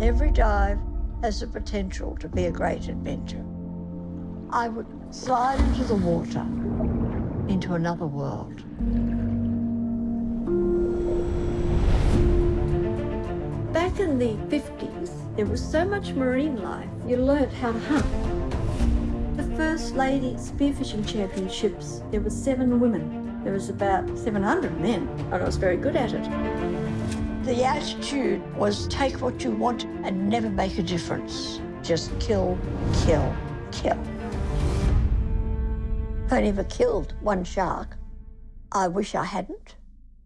every dive has the potential to be a great adventure. I would slide into the water, into another world. Back in the 50s, there was so much marine life, you learnt how to hunt. The first lady spearfishing championships, there were seven women. There was about 700 men, and I was very good at it. The attitude was take what you want and never make a difference. Just kill, kill, kill. I never killed one shark. I wish I hadn't.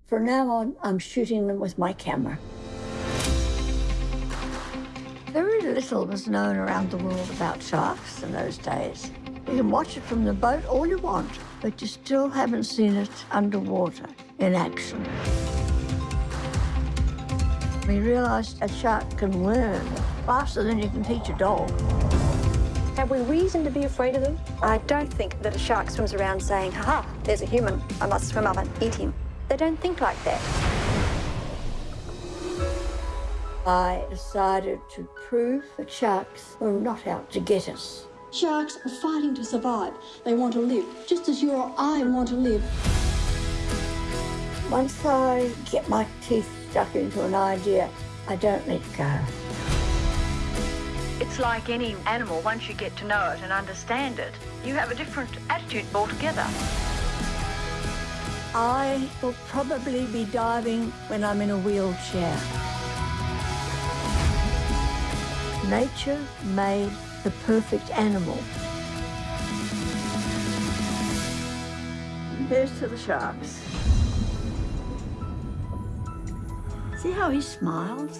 From now on, I'm shooting them with my camera. Very little was known around the world about sharks in those days. You can watch it from the boat all you want, but you still haven't seen it underwater in action. We realised a shark can learn faster than you can teach a dog. Have we reason to be afraid of them? I don't think that a shark swims around saying, ha, ha, there's a human, I must swim up and eat him. They don't think like that. I decided to prove that sharks were not out to get us. Sharks are fighting to survive. They want to live, just as you or I want to live. Once I get my teeth stuck into an idea, I don't let go. It's like any animal, once you get to know it and understand it, you have a different attitude altogether. I will probably be diving when I'm in a wheelchair. Nature made the perfect animal. Here's to the sharks. See how he smiles?